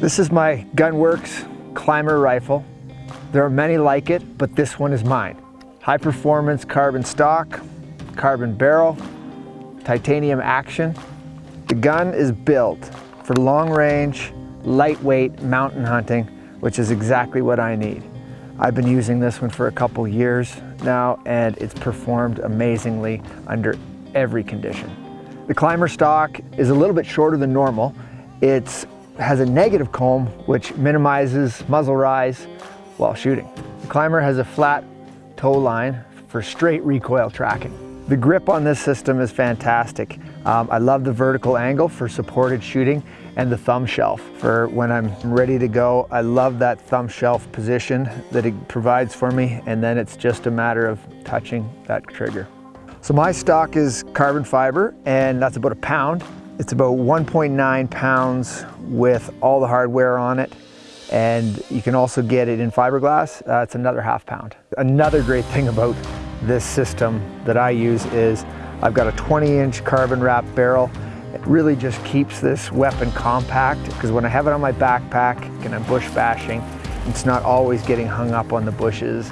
This is my GunWerks ClymR rifle. There are many like it, but this one is mine. High performance carbon stock, carbon barrel, titanium action. The gun is built for long range, lightweight mountain hunting, which is exactly what I need. I've been using this one for a couple years now and it's performed amazingly under every condition. The ClymR stock is a little bit shorter than normal. It has a negative comb which minimizes muzzle rise while shooting. The ClymR has a flat toe line for straight recoil tracking. The grip on this system is fantastic. Um, I love the vertical angle for supported shooting and the thumb shelf for when I'm ready to go. I love that thumb shelf position that it provides for me and then it's just a matter of touching that trigger. So my stock is carbon fiber and that's about a pound. It's about 1.9 pounds with all the hardware on it and you can also get it in fiberglass. Uh, it's another half pound. Another great thing about this system that I use is I've got a 20 inch carbon wrap barrel it really just keeps this weapon compact because when I have it on my backpack and I'm bush bashing, it's not always getting hung up on the bushes.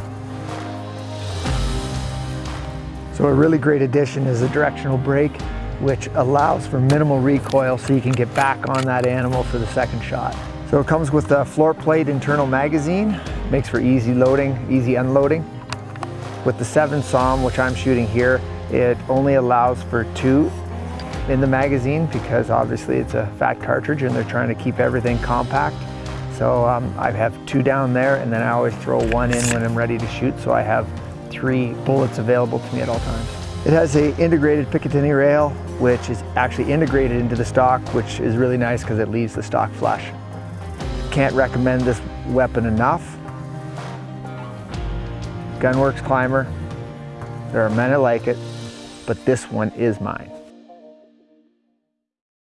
So a really great addition is a directional brake which allows for minimal recoil so you can get back on that animal for the second shot. So it comes with a floor plate internal magazine, makes for easy loading, easy unloading. With the 7 SAUM, which I'm shooting here, it only allows for two in the magazine because obviously it's a fat cartridge and they're trying to keep everything compact. So um, I have two down there and then I always throw one in when I'm ready to shoot so I have three bullets available to me at all times. It has a integrated Picatinny rail which is actually integrated into the stock which is really nice because it leaves the stock flush. Can't recommend this weapon enough. GunWerks ClymR, there are many like it, but this one is mine.